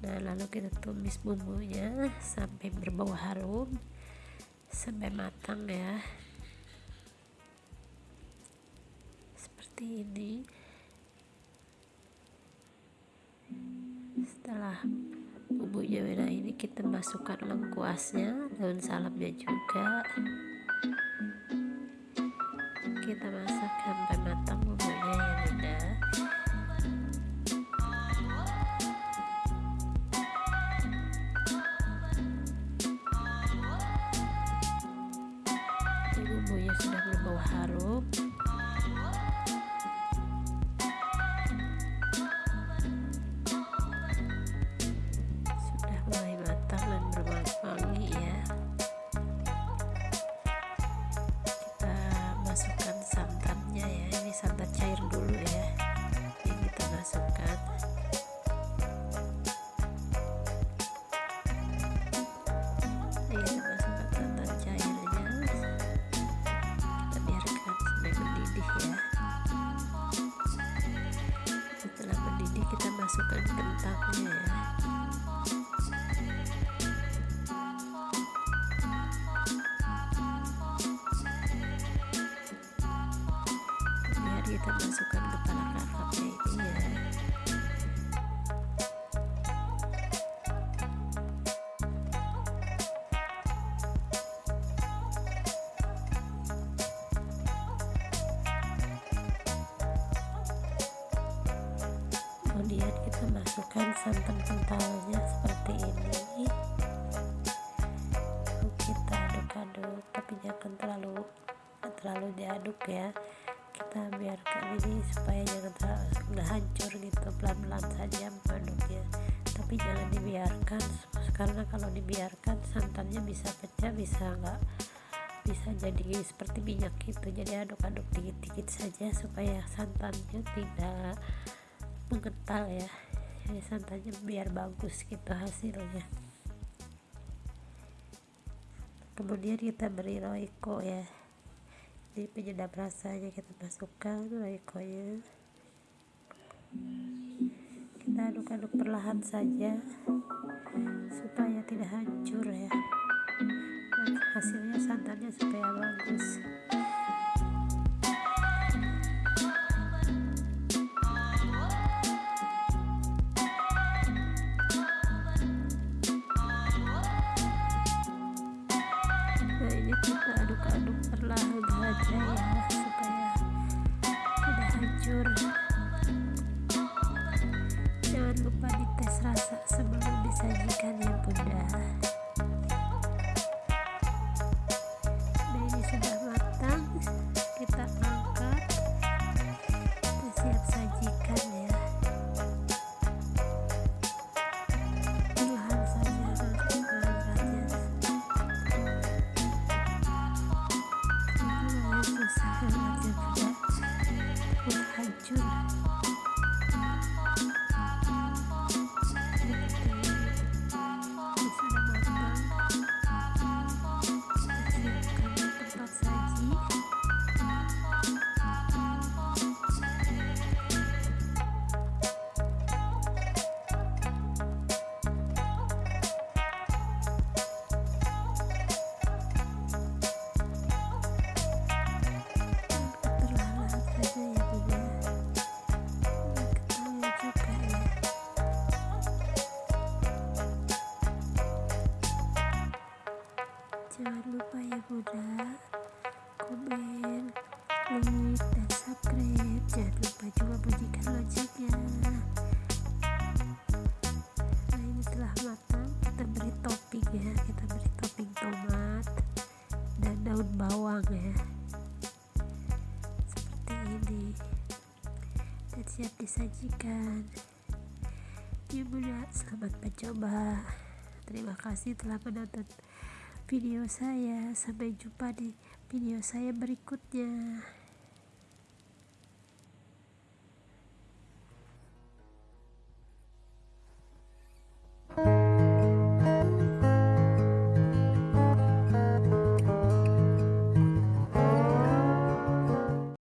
nah lalu kita tumis bumbunya sampai berbau harum sampai matang ya. Seperti ini. Setelah bumbunya merah ini kita masukkan lengkuasnya daun salamnya juga. Kita masak sampai matang harum kemudian kita masukkan santan kentalnya seperti ini. Kita aduk-aduk tapi jangan terlalu terlalu diaduk ya. Kita biarkan ini supaya jangan terlalu hancur gitu pelan-pelan saja mengaduknya tapi jangan dibiarkan karena kalau dibiarkan santannya bisa pecah bisa enggak bisa jadi seperti minyak gitu. Jadi aduk-aduk dikit-dikit saja supaya santannya tidak mengental ya. Jadi santannya biar bagus gitu hasilnya. Kemudian kita beri roiko ya. Jadi penyedap rasanya kita masukkan roiko nya kita aduk-aduk perlahan saja supaya tidak hancur jangan lupa ya bunda. Komen like dan subscribe. Jangan lupa juga bunyikan loncengnya. Nah ini telah matang. Kita beri topping ya. Kita beri topping tomat dan daun bawang ya. Seperti ini. Dan siap disajikan. Ya bunda selamat mencoba. Terima kasih telah menonton video saya. Sampai jumpa di video saya berikutnya